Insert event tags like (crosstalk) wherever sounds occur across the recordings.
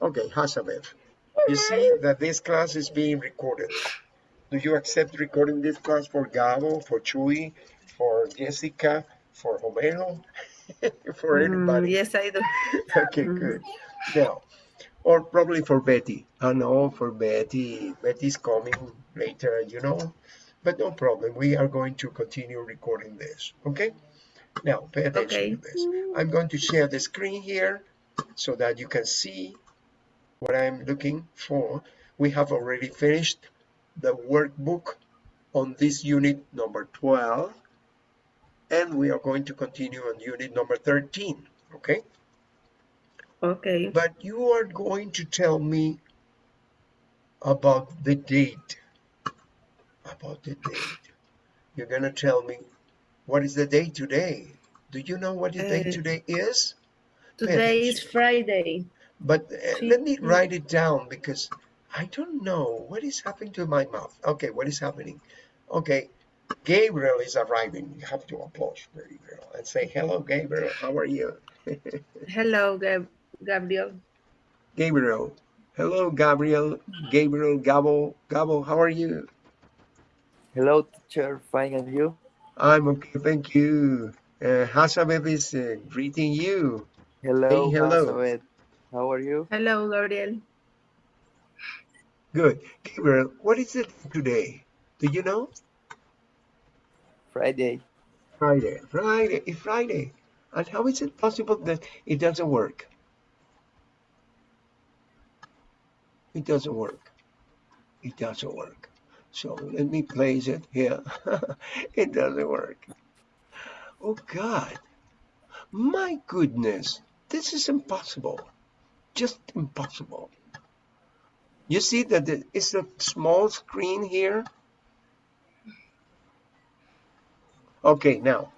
Okay, Hasabev. You see that this class is being recorded. Do you accept recording this class for Gabo, for Chuy, for Jessica, for Homero, (laughs) for anybody? Mm, yes, I do. (laughs) okay, good. Now, or probably for Betty. I know for Betty. Betty's coming later, you know, but no problem. We are going to continue recording this. Okay. Now, pay attention Okay. to this. I'm going to share the screen here so that you can see what I'm looking for. We have already finished the workbook on this unit number 12, and we are going to continue on unit number 13. Okay. Okay. But you are going to tell me about the date. About the date. You're going to tell me what is the day today. Do you know what the day Uh, today is? Today is. Friday. But uh, let me write it down because I don't know what is happening to my mouth. Okay, what is happening? Okay, Gabriel is arriving. You have to approach Gabriel and say, hello, Gabriel. How are you? (laughs) Hello, Gab Gabriel. Gabriel. Hello, Gabriel. Gabriel, Gabo. Gabo, how are you? Hello, teacher. Fine, and you? I'm okay, thank you. Uh, Hasabeb is uh, greeting you. Hello, hello. Elizabeth. How are you? Hello, Gabriel. Good. Gabriel, what is it today? Do you know? Friday. Friday. Friday. It's Friday. And how is it possible that it doesn't work? It doesn't work. It doesn't work. So let me place it here. (laughs) it doesn't work. Oh God. My goodness. This is impossible. Just impossible. You see that it- it's a small screen here? Okay, now,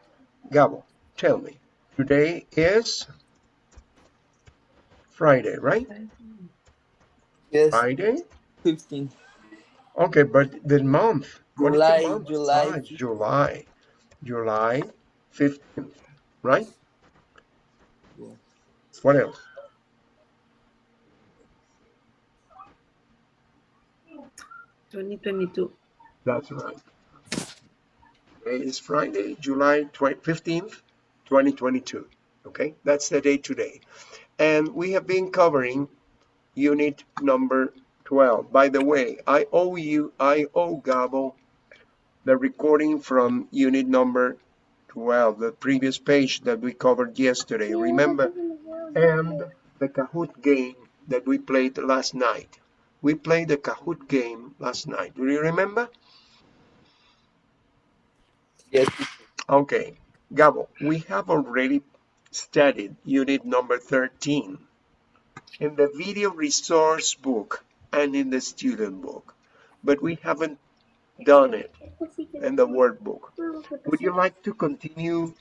Gabo, tell me. Today is Friday, right? Yes, Friday? 15. Okay, but the month. is the July, month? July. Ah, July. July 15th, right? Yeah. What else? Twenty twenty-two. That's right. Today is Friday, July 20 15th, 2022. Okay, that's the day today. And we have been covering unit number 12. By the way, I owe you, I owe Gabo the recording from unit number 12, the previous page that we covered yesterday. Remember? And the Kahoot game that we played last night. We played the Kahoot game last night. Do you remember? Yes, Okay, Gabo, we have already studied unit number 13 in the video resource book and in the student book, but we haven't done it in the workbook. Would you like to continue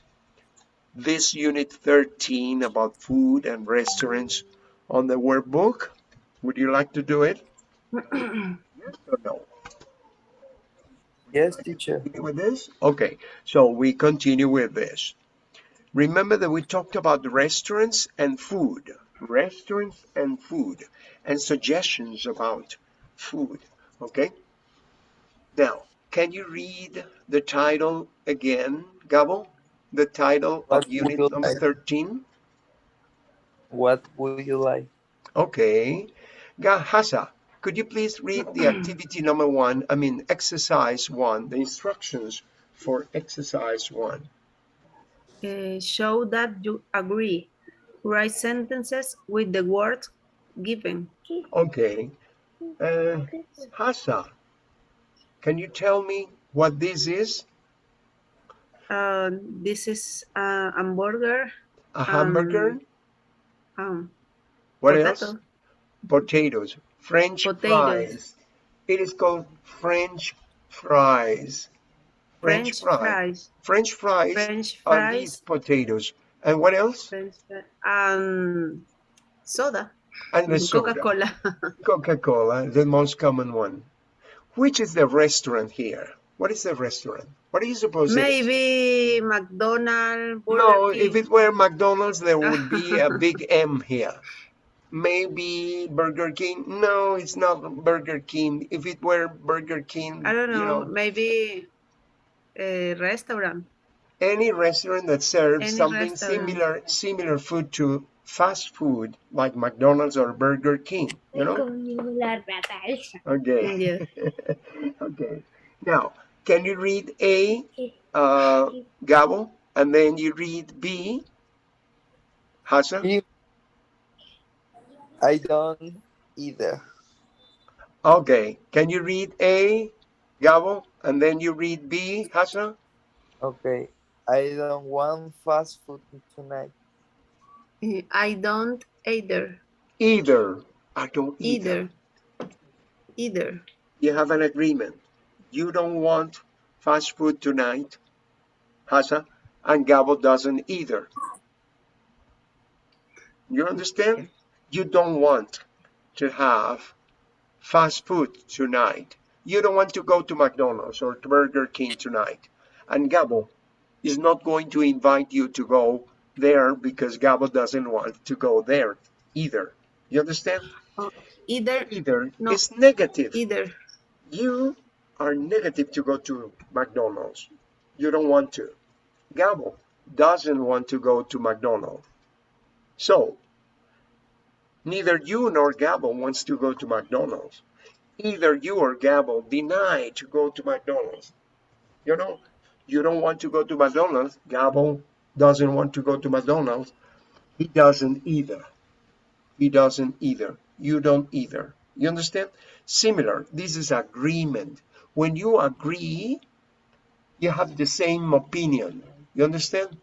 this unit 13 about food and restaurants on the workbook? Would you like to do it? Yes or no? yes, teacher. with this? Okay, so we continue with this. Remember that we talked about restaurants and food, restaurants and food, and suggestions about food, okay? Now, can you read the title again, Gabo? The title What of unit number like? 13? What would you like? Okay. Gahasa, could you please read the activity number one, I mean exercise one, the instructions for exercise one? Uh, show that you agree. Write sentences with the word given. Okay. Uh, Hasa, can you tell me what this is? Uh, this is a hamburger. A hamburger? Um, what potato. else? Potatoes. French Potatoes. fries. It is called French fries. French fries. French fries French are these fries. potatoes. And what else? French fries. Um, soda. And the soda. Coca-Cola. (laughs) Coca-Cola, the most common one. Which is the restaurant here? What is the restaurant? What do you suppose it is? Maybe McDonald's. Burger No, King. if it were McDonald's, there would be a (laughs) big M here. Maybe Burger King. No, it's not Burger King. If it were Burger King, I don't you know, know, maybe a restaurant. any restaurant that serves Any something restaurant. similar similar food to fast food like McDonald's or Burger King, you know? Conmigo la rata esa. Okay. Yeah. (laughs) okay. Now, can you read A, uh, Gabo, and then you read B, Hassan? You- I don't either. Okay. Can you read A, Gabo, and then you read B, Hassan? Okay. I don't want fast food tonight. I don't either. Either. I don't either. Either. Either. You have an agreement. You don't want fast food tonight, Hassan, and Gabo doesn't either. You understand? You don't want to have fast food tonight. You don't want to go to McDonald's or to Burger King tonight. And Gabo is not going to invite you to go there because Gabo doesn't want to go there either. You understand? Oh, either. Either No. is negative. Either. You are negative to go to McDonald's. You don't want to. Gabo doesn't want to go to McDonald's. So, neither you nor Gabo wants to go to McDonald's. Either you or Gabo deny to go to McDonald's. You know, you don't want to go to McDonald's. Gabo doesn't want to go to McDonald's. He doesn't either. He doesn't either. You don't either. You understand? Similar. This is agreement. When you agree, you have the same opinion. You understand?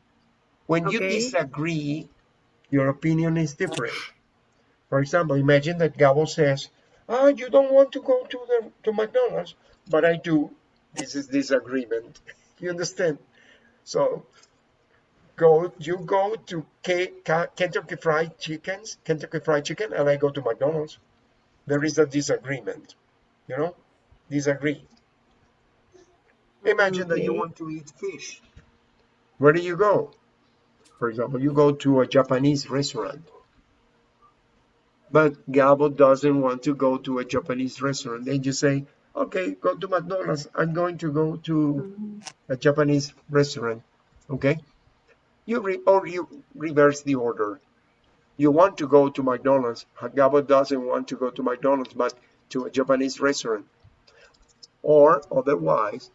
When you disagree, your opinion is different. For example, imagine that Gabo says, "Ah, you don't want to go to the to McDonald's, but I do." This is disagreement. (laughs) You understand? So, go you go to K, K, Kentucky Fried Chickens, Kentucky Fried Chicken, and I go to McDonald's. There is a disagreement. You know, disagree. Imagine that you want to eat fish. Where do you go? For example, you go to a Japanese restaurant. But Gabo doesn't want to go to a Japanese restaurant. Then you say, okay, go to McDonald's. I'm going to go to a Japanese restaurant. Okay? You re- or you reverse the order. You want to go to McDonald's. Gabo doesn't want to go to McDonald's, but to a Japanese restaurant. Or otherwise,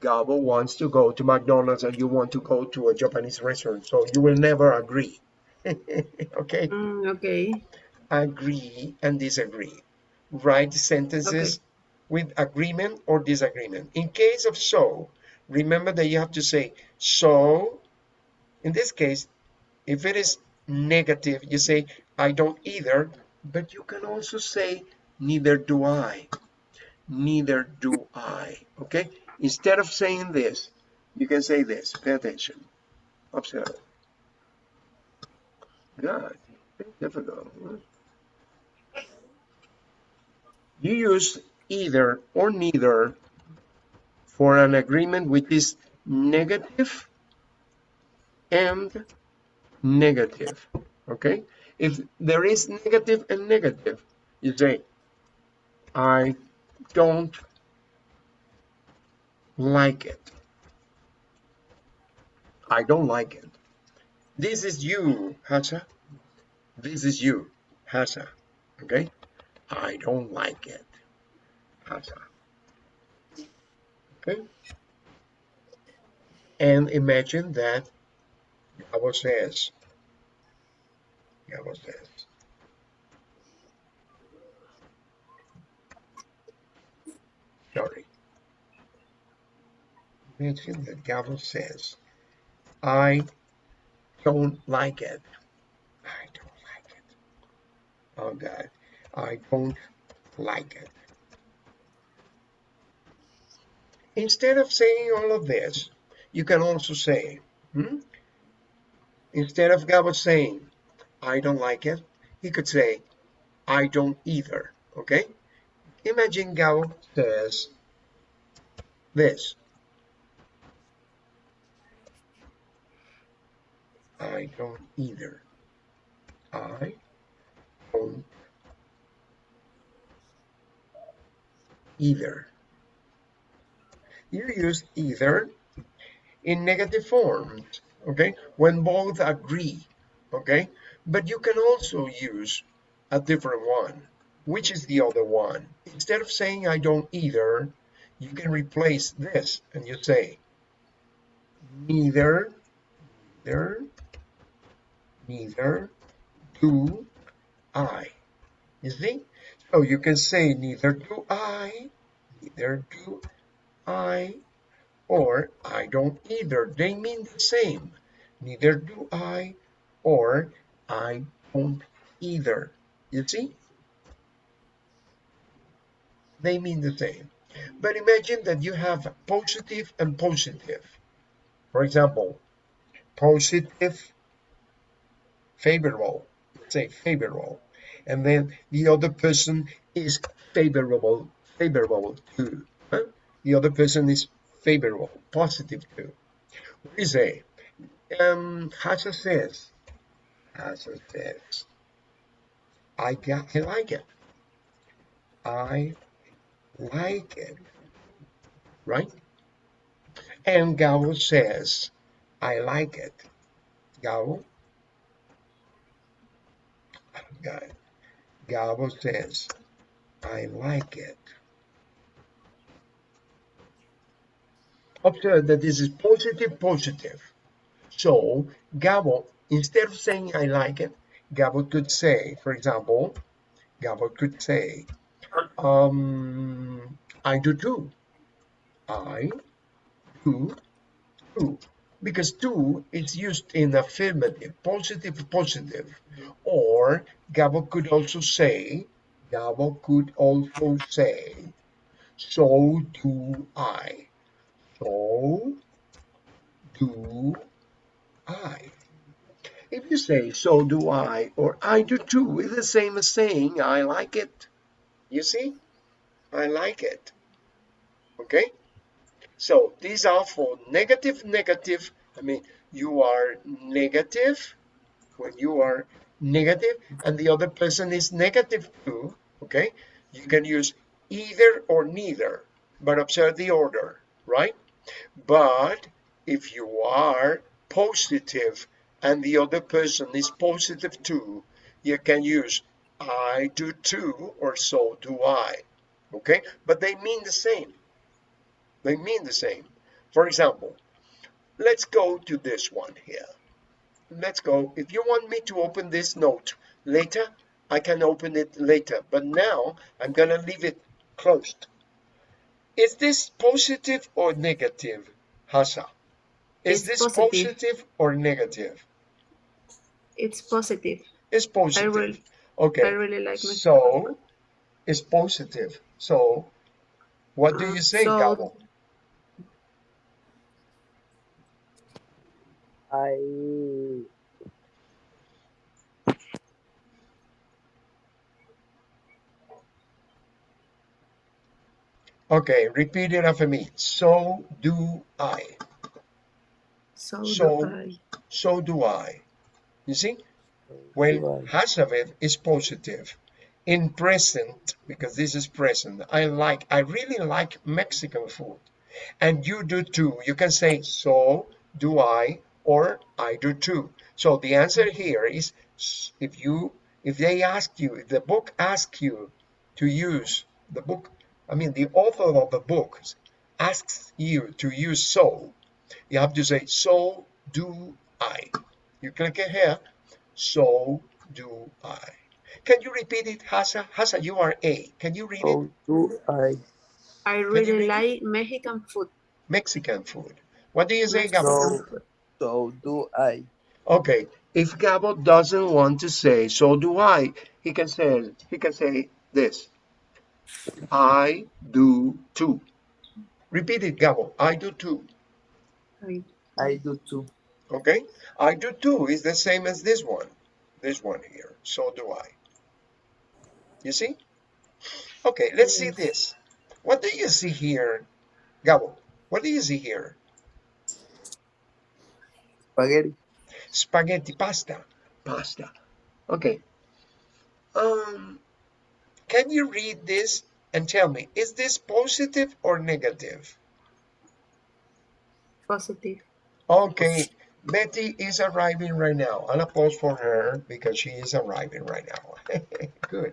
Gabo wants to go to McDonald's and you want to go to a Japanese restaurant. So you will never agree. (laughs) okay? Mm, okay. Agree and disagree. Write sentences with agreement or disagreement. In case of so, remember that you have to say so. In this case, if it is negative, you say I don't either, but you can also say neither do I. Neither do I. Okay? Instead of saying this, you can say this. Pay attention. Observe. God, difficult. You use either or neither for an agreement which is negative and negative. Okay? If there is negative and negative, you say, I don't like it. I don't like it. This is you, Hasa. This is you, Hasa. Okay? I don't like it. Hasa. Okay? And imagine that Gabo says, Gabo says, sorry. Imagine that Gabo says, I don't like it. I don't like it. Oh God, I don't like it. Instead of saying all of this, you can also say, hmm? instead of Gabo saying, I don't like it, he could say, I don't either. Okay? Imagine Gabo says this. I don't either. I don't either. You use either in negative forms, okay, when both agree, okay? But you can also use a different one. Which is the other one? Instead of saying I don't either, you can replace this and you say neither, neither, neither do I. You see? So you can say neither do I, neither do I, or I don't either. They mean the same. Neither do I, or I don't either. You see? They mean the same. But imagine that you have positive and positive. For example, positive, favorable, say favorable. And then the other person is favorable, favorable to Huh? The other person is favorable, positive too. What is a? Um, Hasa says, Hasa says, I got, I like it. I like it, right? And Gabo says, I like it. Gabo, got it. Gabo says, I like it. Observe that this is positive, positive. So Gabo, instead of saying I like it, Gabo could say, for example, Gabo could say, um, I do too. I do too. Because do is used in affirmative, positive, positive. Or Gabo could also say, Gabo could also say, so do I. So do I. If you say, so do I, or I do too, it's the same as saying, I like it. You see? I like it. Okay? So these are for negative, negative. I mean, you are negative when you are negative and the other person is negative too. Okay? You can use either or neither, but observe the order, right? But if you are positive and the other person is positive too, you can use I do too or so do I. Okay? But they mean the same. They mean the same. For example, let's go to this one here. Let's go. If you want me to open this note later, I can open it later. But now I'm going to leave it closed. Is this positive or negative, Hasa? Is It's this positive. positive or negative? It's positive. It's positive. I really- okay. I really like So it's positive. So what do you say, so- Gabo? I Okay, repeat it after me. So do I. So, so- do I. So do I. You see? When do I. Hasavet is positive. In present, because this is present, I like, I really like Mexican food. And you do too. You can say, so do I, or I do too. So the answer here is if you, if they ask you, if the book asks you to use the book, I mean, the author of the book asks you to use so, you have to say, so do I. You click it here, so do I. Can you repeat it, Hasa? Hasa, you are A. Can you read it? so do I. I really read it? like Mexican food. Mexican food. What do you say, Mexican Gabo? So- food. So do I. Okay, if Gabo doesn't want to say, so do I, he can say, he can say this. I do too. Repeat it, Gabo. I do too. I- I do too. Okay? I do too is the same as this one. This one here. So do I. You see? Okay, let's see this. What do you see here, Gabo? What do you see here? Spaghetti. Spaghetti pasta. Pasta. Okay. Um, can you read this and tell me, is this positive or negative? Positive. Okay, Betty is arriving right now. I'll pause for her because she is arriving right now. (laughs) Good.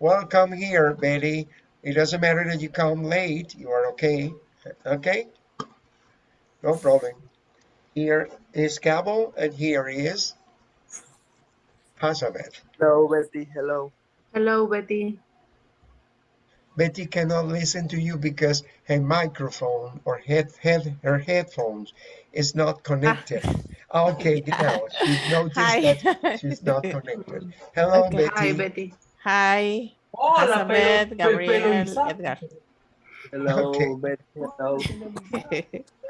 Welcome here, Betty. It doesn't matter that you come late. You are okay. Okay? No problem. Here is Gabo, and here is Hazabeth. Hello, Betty. Hello. Hello, Betty. Betty cannot listen to you because her microphone or head, head her headphones is not connected. Okay, now she noticed Hi. that she's not connected. Hello, Okay. Betty. Hi, Betty. Hi, Hola, Elizabeth, Gabriel. Edgar. Hello, Okay. Betty. Hello. (laughs)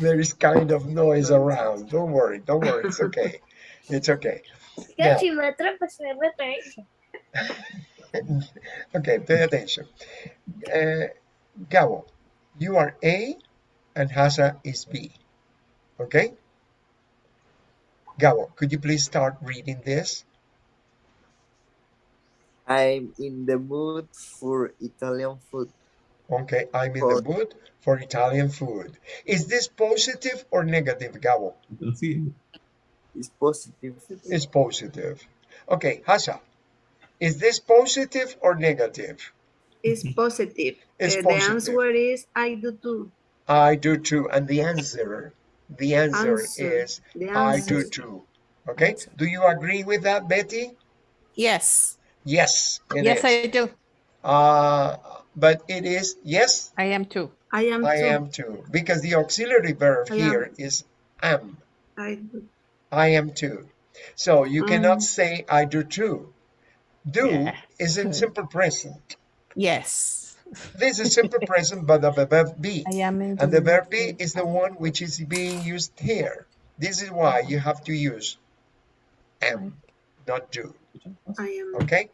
There is kind of noise around. Don't worry, don't worry. It's okay. It's okay. Yeah. Que si me atrapas, me. Okay, pay attention. Uh, Gabo, you are A and Hasa is B. Okay? Gabo, could you please start reading this? I'm in the mood for Italian food. Okay, I'm in the mood for Italian food. Is this positive or negative, Gabo? It's positive. It's positive. Okay, Hasa, is this positive or negative? It's positive. It's Uh, positive. The answer is I do too. I do too. And the answer, the answer, Answer. is The I do too. Okay, do you agree with that, Betty? yes, Yes, yes, is. I do. Uh, but it is, yes, I am too. I am I too. am too. Because the auxiliary verb I am. here is am. I do. I am too. So you cannot Mm. say I do too. Do Yes. is in simple present. Yes, This is simple (laughs) present, but of the verb be. I am in And the verb be is the one which is being used here. This is why you have to use am, not do. I am. Okay?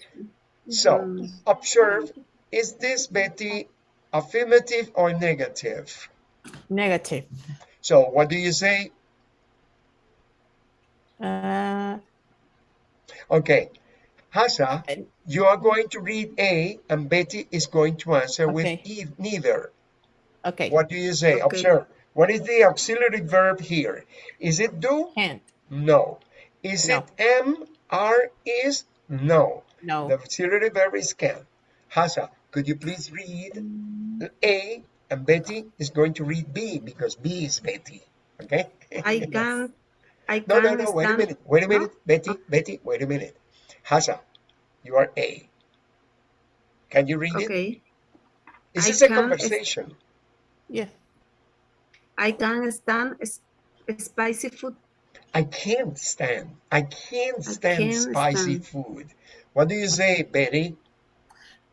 So observe, is this Betty affirmative or negative? Negative. So what do you say? Uh, Okay. Hasa, you are going to read A and Betty is going to answer with e neither. okay. What do you say? Okay. Observe. What is the auxiliary verb here? Is it do? Hand. No. Is No. it am, are, is? No. No. The auxiliary verb is can. Hasa, could you please read A and Betty is going to read B because B is Betty. Okay? I (laughs) can't I No, can no, no, wait a minute. Wait a No? minute. Betty, Betty, wait a minute. Hasa, you are A. Can you read it? Okay. Is this a conversation? Yes. I can't stand spicy food. I can't stand. I can't I stand can't spicy stand. food. What do you say, Betty?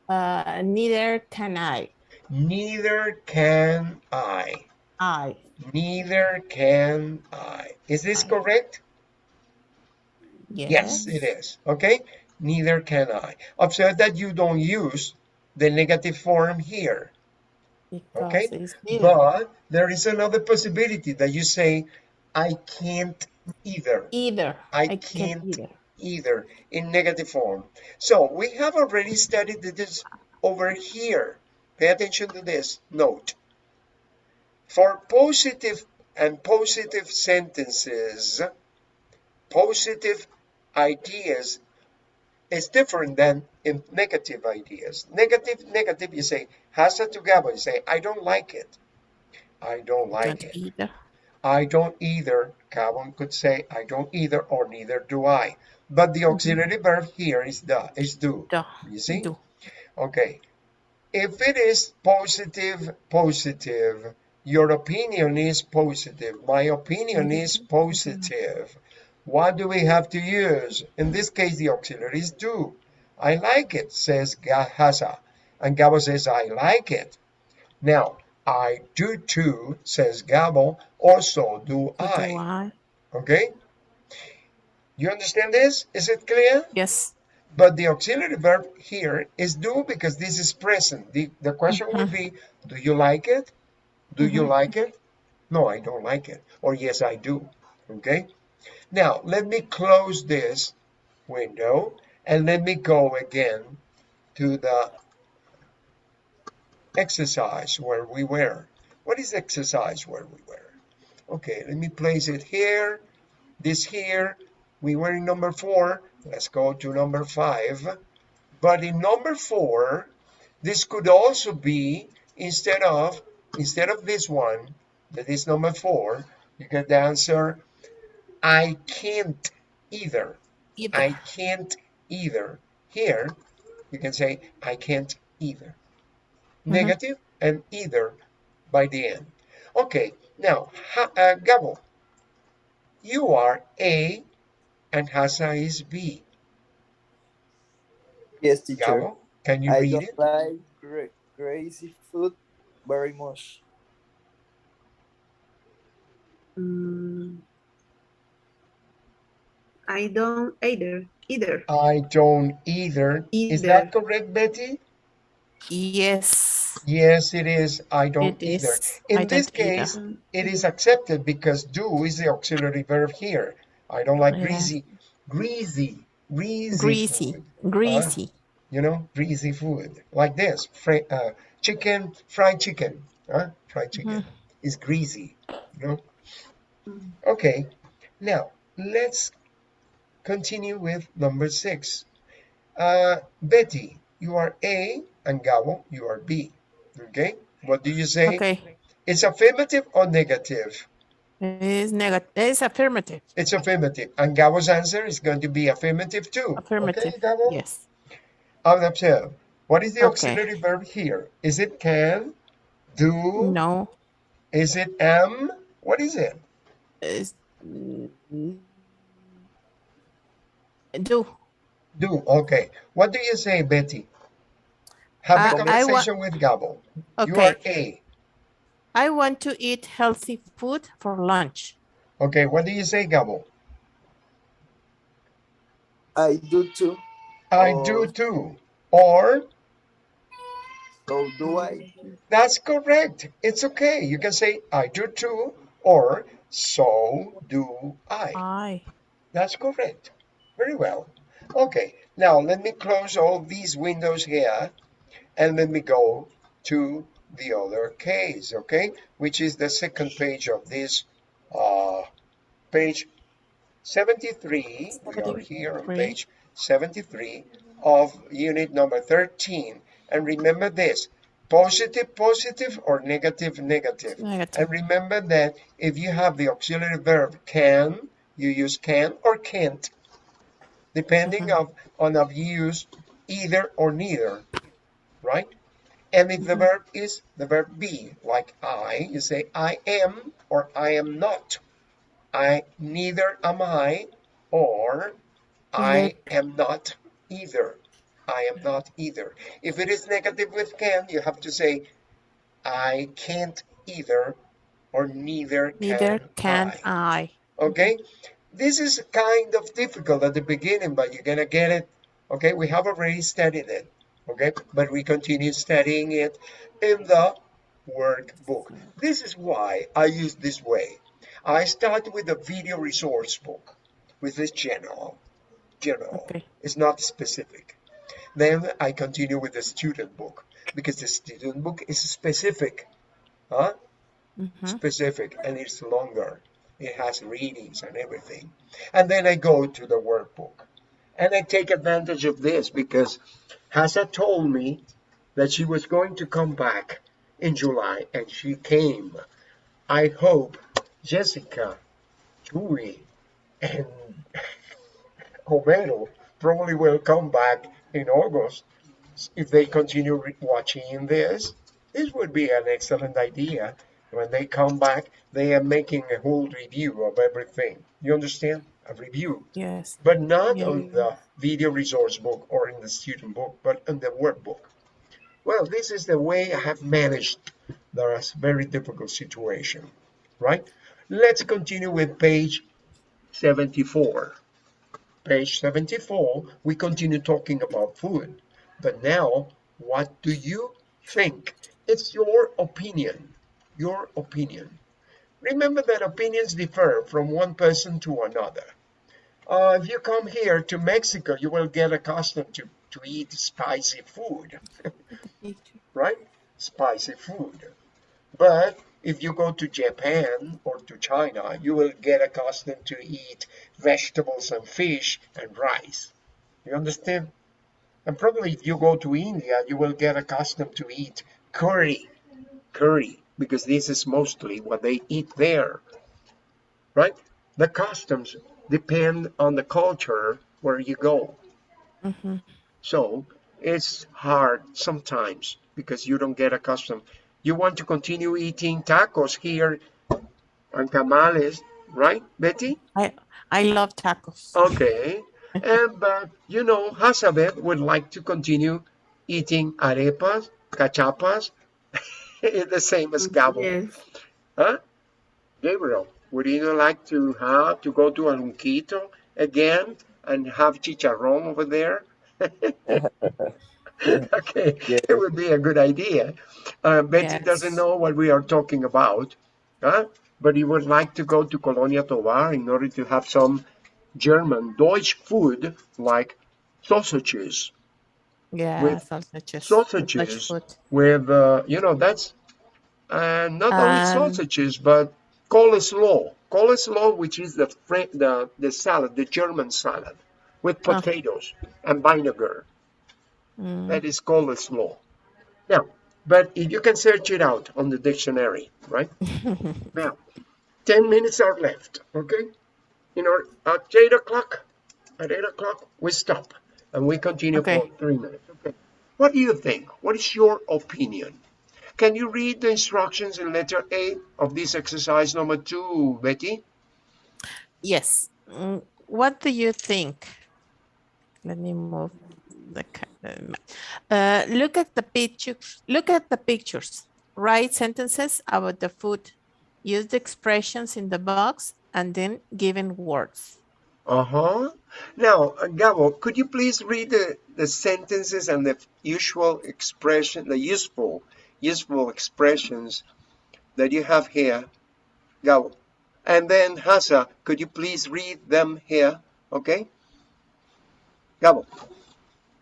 Uh, neither can I. Neither can I. I. Neither can I. Is this I. correct? Yes. Yes, it is. Okay? Neither can I. Observe that you don't use the negative form here. Because Okay. But there is another possibility that you say, I can't either. either. I can't can't either. Either in negative form. So we have already studied this over here. Pay attention to this note. For positive and positive sentences, positive ideas is different than in negative ideas. Negative, negative, you say, hasa to Gabo, you say, I don't like it. I don't like Don't it. either. I don't either. Calvin could say, I don't either, or neither do I. But the mm-hmm. auxiliary verb here is the is do. Do. You see? Do. Okay. If it is positive, positive, your opinion is positive. My opinion mm-hmm. is positive. What do we have to use? In this case, the auxiliary is do. I like it, says Gahasa. And Gabo says, I like it. Now, I do too, says Gabo. Also do So do I. I. Okay? You understand this? Is it clear? Yes. But the auxiliary verb here is do because this is present. The, the question would mm-hmm. be, do you like it? Do you mm-hmm. like it? No, I don't like it. Or yes, I do. Okay? Now, let me close this window and let me go again to the exercise where we were. What is exercise where we were? Okay, let me place it here, this here. We were in number four. Let's go to number five. But in number four, this could also be instead of instead of this one, that is number four, you get the answer I can't either. Either. I can't either. Here, you can say I can't either. Negative and either by the end. Okay, now, ha- uh, Gabo, you are A and Hasa is B. Yes, teacher. Gabo, can you I read don't it? like cra- crazy food very much. Mm, I don't either. Either. I don't either. either. Is that correct, Betty? Yes. Yes, it is. I don't It either. is. In I this don't either. case, it is accepted because do is the auxiliary verb here. I don't like Yeah. greasy, greasy, greasy, Greasy. food. Greasy. You know, greasy food like this. Fra- uh, chicken, fried chicken. Huh? Fried chicken is greasy. You know. Mhm. Okay. Now let's continue with number six. Uh, Betty, you are A, and Gabo, you are B. Okay. What do you say? Okay. It's affirmative or negative? It is negative. It's affirmative. It's affirmative. And Gabo's answer is going to be affirmative too. Affirmative. Okay, Gabo? Yes. I'll observe. What is the Okay. auxiliary verb here? Is it can, do? No. Is it am? What is it? It's, do. Do. Okay. What do you say, Betty? Have a Uh, wa- conversation with Gabo. You are A. I want to eat healthy food for lunch. Okay. What do you say, Gabo? I do too. I Oh. do too. Or So do I. That's correct. It's okay. You can say I do too or so do I. I. That's correct. Very well. Okay, now let me close all these windows here and let me go to the other case, okay? Which is the second page of this uh, page 73. We are here on page 73 of unit number 13. And remember this, positive, positive or negative, negative. Negative. And remember that if you have the auxiliary verb can, you use can or can't, depending of, on if you use either or neither, right? And if the mm-hmm. verb is the verb be, like I, you say I am or I am not. I neither am I or I am not either. I am not either. If it is negative with can, you have to say I can't either or neither can Neither can I. I. Okay? Mm-hmm. This is kind of difficult at the beginning, but you're gonna get it. Okay, we have already studied it. Okay, but we continue studying it in the workbook. This is why I use this way. I start with a video resource book, with this general. General. Okay. It's not specific. Then I continue with the student book because the student book is specific. Huh? Mhm. specific and it's longer. It has readings and everything. And then I go to the workbook. And I take advantage of this because Hasa told me that she was going to come back in July and she came. I hope Jessica, Chuy, and (laughs) Homero probably will come back in August if they continue watching this. This would be an excellent idea. When they come back, they are making a whole review of everything. You understand? A review, Yes. but not Yeah. on the video resource book or in the student book, but on the workbook. Well, this is the way I have managed the very difficult situation, right? Let's continue with page 74. Page 74, we continue talking about food. But now, what do you think? It's your opinion. Your opinion. Remember that opinions differ from one person to another. Uh, if you come here to Mexico, you will get accustomed to, to eat spicy food, (laughs) right? spicy food. But if you go to Japan or to China, you will get accustomed to eat vegetables and fish and rice. You understand? And probably if you go to India, you will get accustomed to eat curry, curry, because this is mostly what they eat there, right? The customs depend on the culture where you go. Mm -hmm. So it's hard sometimes because you don't get accustomed. You want to continue eating tacos here and tamales, right, Betty? I I love tacos. Okay. (laughs) And but you know, Hazabeth would like to continue eating arepas, cachapas, (laughs) the same as Gabo. Yes. Huh? Gabriel, would you like to have to go to Alunquito again and have chicharrón over there? (laughs) (laughs) okay, Yeah. it would be a good idea. Uh, Betty Yes. doesn't know what we are talking about, huh? but he would like to go to Colonia Tovar in order to have some German Deutsch food like sausages Yeah, with sausages. sausages Dutch with uh, you know that's uh, not only Um, sausages but coleslaw coleslaw which is the the the salad the german salad with Ah. potatoes and vinegar. Mm. that is coleslaw now but if you can search it out on the dictionary right? (laughs) Now 10 minutes are left okay? You know at 8 o'clock at 8 o'clock we stop and we continue Okay. for three minutes okay? What do you think? What is your opinion can you read the instructions in letter a of this exercise number two betty Yes. Mm, What do you think? Let me move the uh, uh, look at the pictures. Look at the pictures. Write sentences about the food. Use the expressions in the box and then given words. uh-huh now uh, gabo could you please read the, the sentences and the usual expression the useful useful expressions that you have here gabo and then hasa could you please read them here okay gabo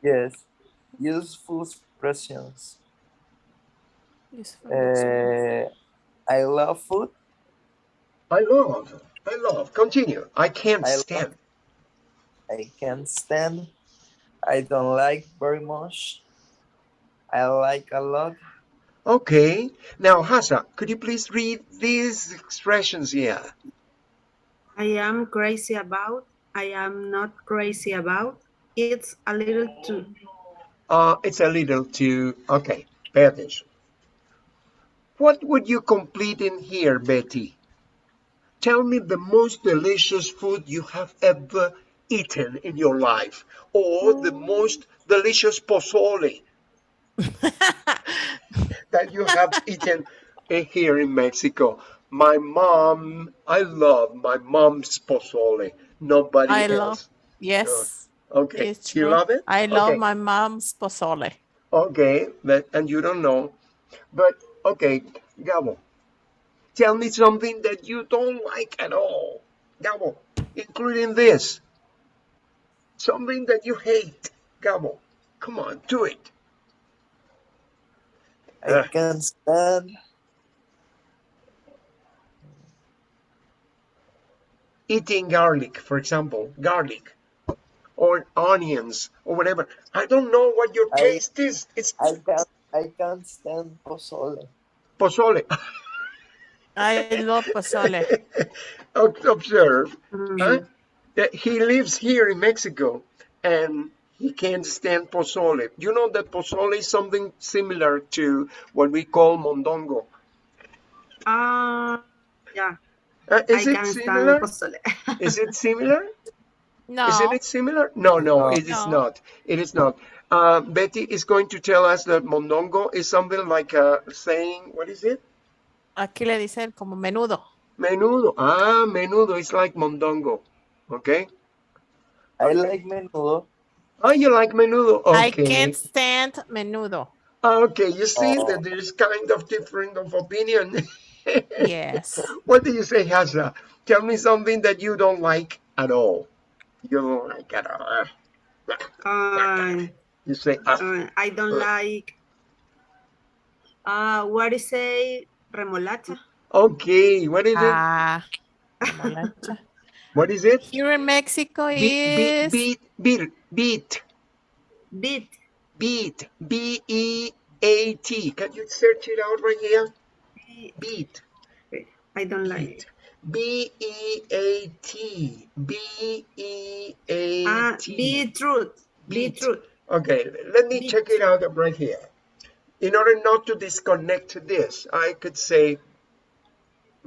Yes. Useful expressions. Useful Uh. I love food. i love i love continue i can't I love- stand I can't stand. I don't like very much. I like a lot. Okay now hasa could you please read these expressions here I am crazy about. I am not crazy about. It's a little too. Uh, it's a little too, okay, pay attention. What would you complete in here, Betty? Tell me the most delicious food you have ever eaten in your life, or the most delicious pozole (laughs) that you have eaten here in Mexico. My mom, I love my mom's pozole. Nobody I else. love, yes, Okay, it's you love it? I love Okay. my mom's pozole. Okay, that, and you don't know. But okay, Gabo, tell me something that you don't like at all. Gabo, including this. Something that you hate. Gabo, come on, do it. I can't stand. Eating garlic, for example, garlic or onions or whatever. I don't know what your I- taste is. It's I can't. I can't stand pozole. pozole. (laughs) I love pozole. Observe. Mm, Huh? That he lives here in Mexico and he can't stand pozole. You know that pozole is something similar to what we call mondongo. Ah, yeah. Uh, is I it can similar? stand pozole. (laughs) Is it similar? No, Isn't it similar? No, no, No. it is No. not. It is not. Uh, Betty is going to tell us that mondongo is something like a saying, what is it? aquí le dicen como menudo. Menudo. Ah, menudo is like mondongo. Okay. I like menudo. Oh, you like menudo? I can't stand menudo. Okay, you see Oh. that there's kind of different of opinion. (laughs) Yes. What do you say, Hasa? Tell me something that you don't like at all. You don't like at all. Uh, You say, ah, uh, I don't like. Uh, what is a remolacha? Okay, what is it? Ah, remolacha. (laughs) What is it? Here in Mexico Beat, is beat, beat, beat, Beet. beat, B E A T. Can you search it out right here? Beat, I don't like it. B E A T, B E A Ah, T. beetroot. Beet. Beetroot. Okay, let me Beet. check it out right here. In order not to disconnect this, I could say,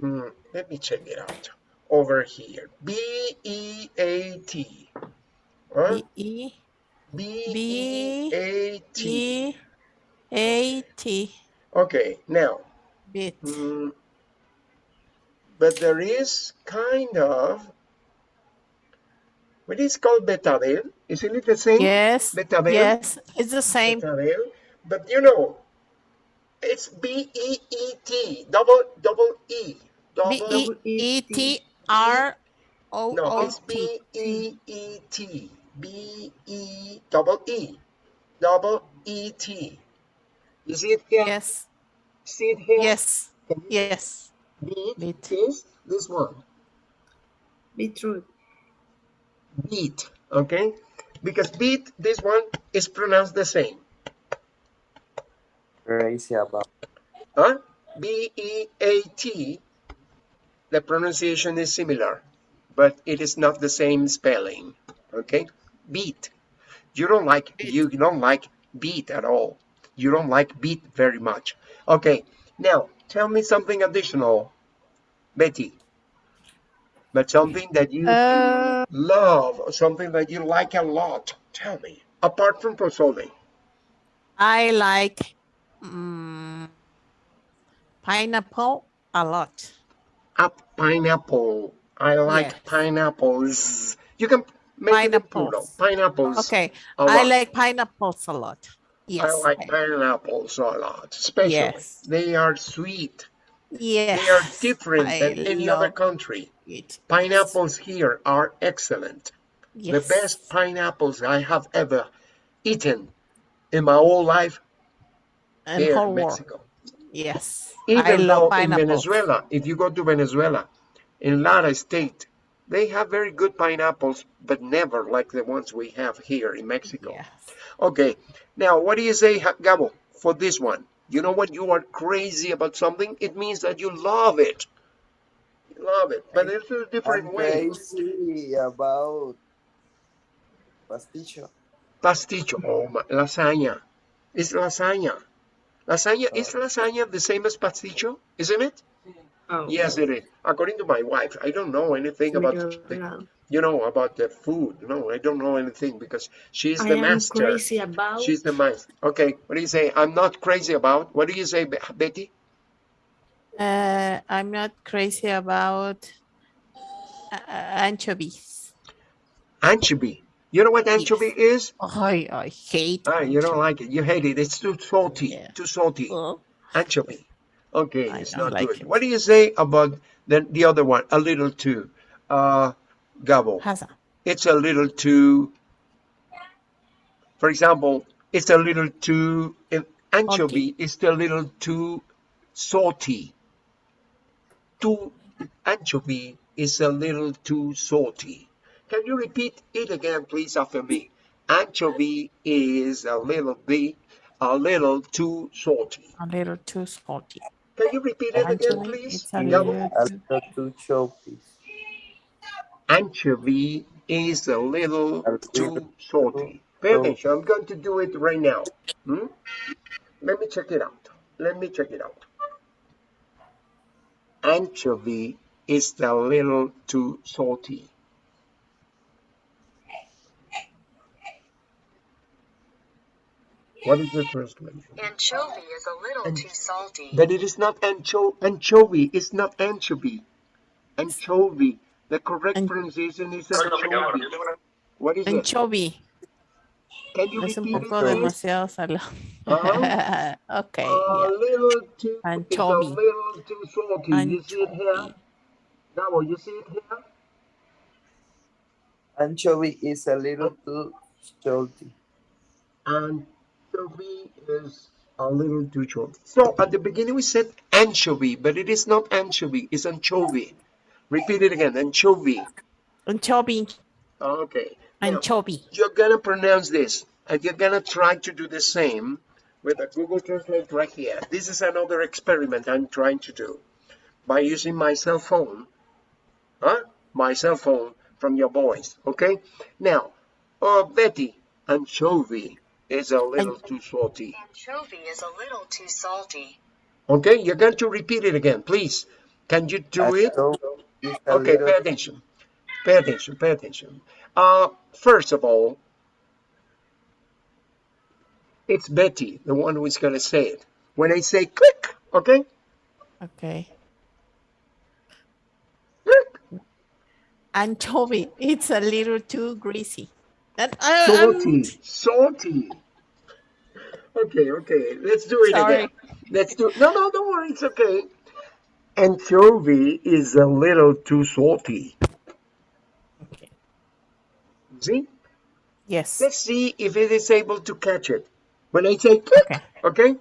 hmm, let me check it out over here. B E A T. Huh? B E B E B A T. E A T. Okay, now, Bit. mm, but there is kind of what is called betabel. Isn't it the same? Yes. Betabel. Yes, it's the same. Betabel. But you know, it's B E E T, double double E, B double. E E T R O no, O it's T. B E E T, B E double E, double E T. You see it here? Yes. See it here? Yes. Yes. beat Beet. is this one. Beetroot. Beat, okay? Because beat, this one is pronounced the same. Crazy about. Huh? B E A T, the pronunciation is similar, but it is not the same spelling. Okay? Beat. You don't like you don't like beat at all. You don't like beat very much. Okay, now tell me something additional, Betty. But something that you Uh, love, or something that you like a lot. Tell me. Apart from pozole. I like mm, pineapple a lot. A pineapple. I like Yes. pineapples. You can make. Pineapples. Pineapples. Okay, I like pineapples a lot. Yes. I like pineapples a lot, especially. Yes. They are sweet. Yes. They are different I than any other country. it. Pineapples here are excellent. Yes. The best pineapples I have ever eaten in my whole life and here in. Mexico. Yes. I Even love in. Venezuela, if you go to Venezuela, in Lara State, they have very good pineapples, but never like the ones we have here in Mexico. Yes. Okay, now what do you say, Gabo, for this one? You know when you are crazy about something, it means that you love it. You love it, but there's a different I'm way. crazy about pasticho. Pasticho, oh, my, lasagna. It's lasagna. Lasagna, is Oh. lasagna the same as pasticho? Isn't it? Oh. Yes, it is. According to my wife, I don't know anything Me about too, the, no. you know about the food. No, I don't know anything because she's I the am master. crazy about She's the master. Okay, what do you say? I'm not crazy about. What do you say, Betty? Uh, I'm not crazy about uh, anchovies. Anchovy. You know what anchovy is? I, I hate Ah, you don't like it. You hate it. It's too salty. Yeah. Too salty. Oh, Anchovy. Okay, I it's don't like good. it. What do you say about the, the other one? A little too. Uh, Gabo. Hasa. It's a little too. For example, it's a little too. An anchovy is a little too salty. Too anchovy is a little too salty. Can you repeat it again, please, after me? Anchovy is a little bit, a little too salty. A little too salty. Can you repeat it again, please? it's a little A too, little too choppy. anchovy is a little too salty. Pay too- attention. I'm going to do it right now. Hmm? Let me check it out. Let me check it out. Anchovy is a little too salty. What is the translation? Anchovy is a little An- too salty. But it is not ancho anchovy. It's not anchovy. Anchovy. The correct An- pronunciation is anchovy. What is it? anchovy. Can you Es un repeat it, poco please? demasiado salado. Uh-huh. (laughs) okay, A yeah. little too, Anchovy. it's a little too salty. You see it here? Anchovy. Now, you see it here? Anchovy is a little too salty. Anchovy is A little too short. So at the beginning we said anchovy, but it is not anchovy, it's anchovy. Repeat it again, anchovy. Anchovy. Okay. Now, Anchovy. you're gonna pronounce this, and you're gonna try to do the same with the Google Translate right here. This is another experiment I'm trying to do by using my cell phone, huh? My cell phone from your voice, okay? Now, uh, Betty, anchovy is a little too salty. Anchovy is a little too salty. Okay, you're going to repeat it again, please. Can you do it? Anchovy is Okay, little- pay attention. Pay attention, pay attention. Uh, first of all, it's Betty, the one who is going to say it. When I say click, okay? Okay. Click. Anchovy. It's a little too greasy. And I, I'm Salty, salty. Okay, okay, let's do it Sorry. again. Let's do it. No, no, don't worry, it's okay. Anchovy is a little too salty. Okay. See? Yes. Let's see if it is able to catch it. When I say click, Okay. okay?